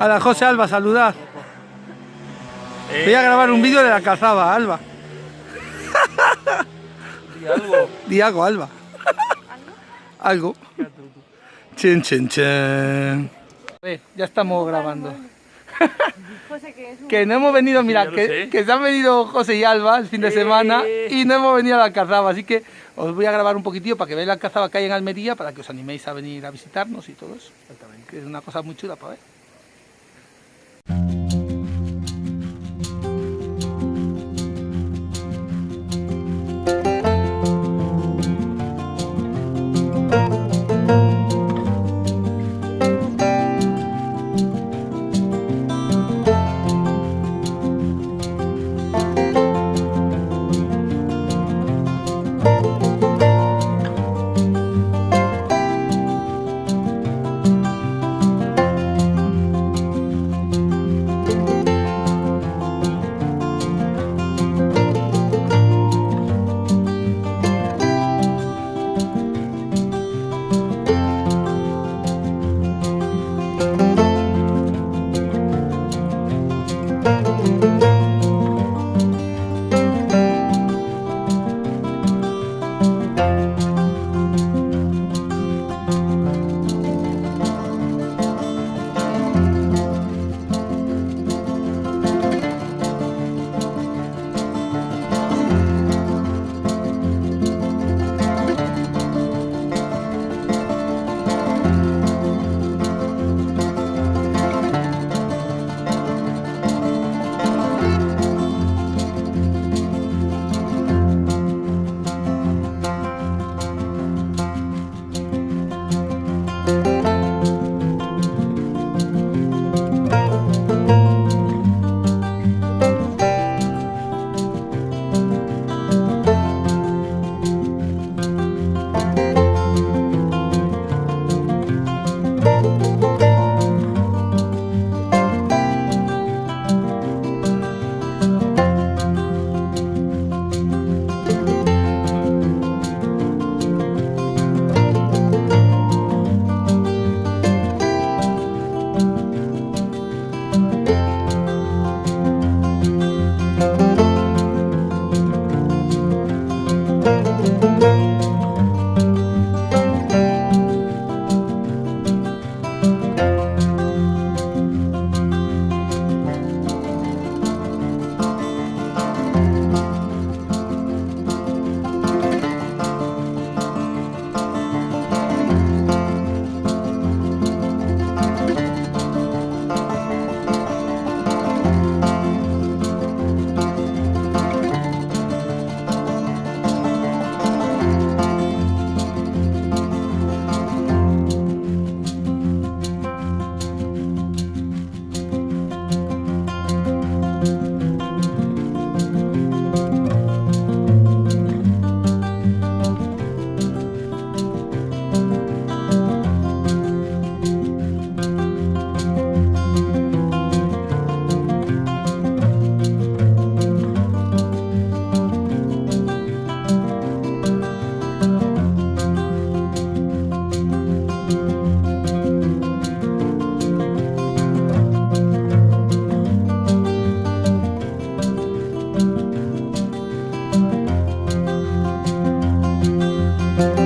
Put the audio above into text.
A la José Alba, saludad. Voy a grabar un vídeo de la calzada, Alba. Di algo. Di algo, Alba. Algo. Chen, chen, chen. Eh, ya estamos grabando. José, que es un... Que no hemos venido, mira, que, que se han venido José y Alba el fin de semana Eh. y no hemos venido a la Alcazaba, así que os voy a grabar un poquitillo para que veáis la Alcazaba que hay en Almería, para que os animéis a venir a visitarnos y todo eso. Que es una cosa muy chula para ver.